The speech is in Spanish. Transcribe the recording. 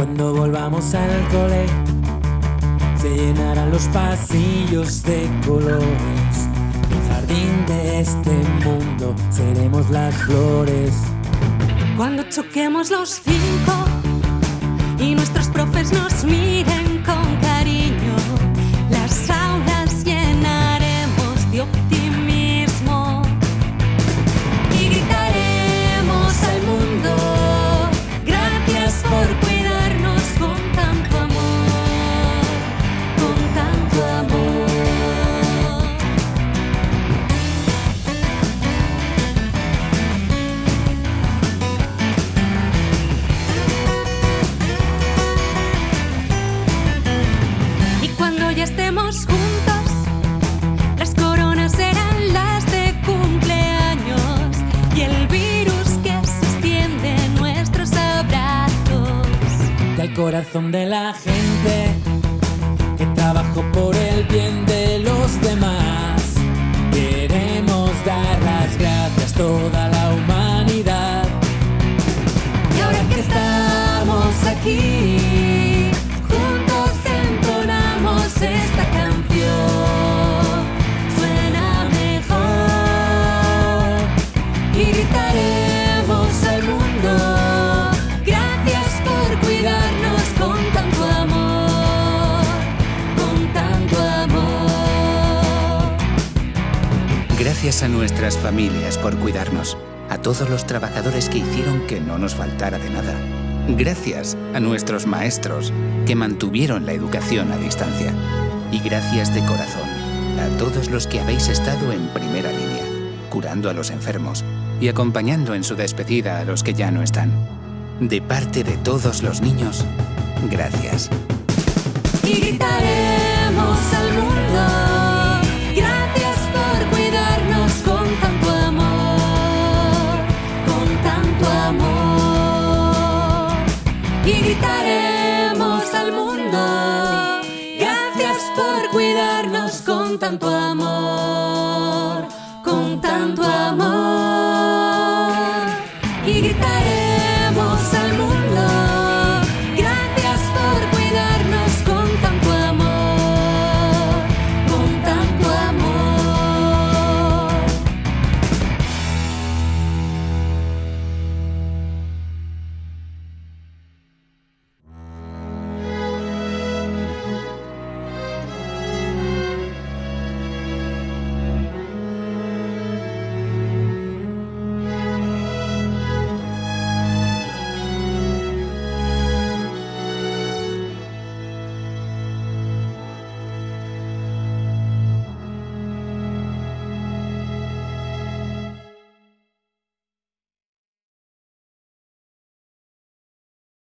Cuando volvamos al cole, se llenarán los pasillos de colores. El jardín de este mundo seremos las flores. Cuando choquemos los cinco corazón de la gente que trabajó Gracias a nuestras familias por cuidarnos, a todos los trabajadores que hicieron que no nos faltara de nada. Gracias a nuestros maestros que mantuvieron la educación a distancia. Y gracias de corazón a todos los que habéis estado en primera línea, curando a los enfermos y acompañando en su despedida a los que ya no están. De parte de todos los niños, gracias. Y gritaremos al mundo. Gracias por cuidarnos con tanto amor, con tanto amor.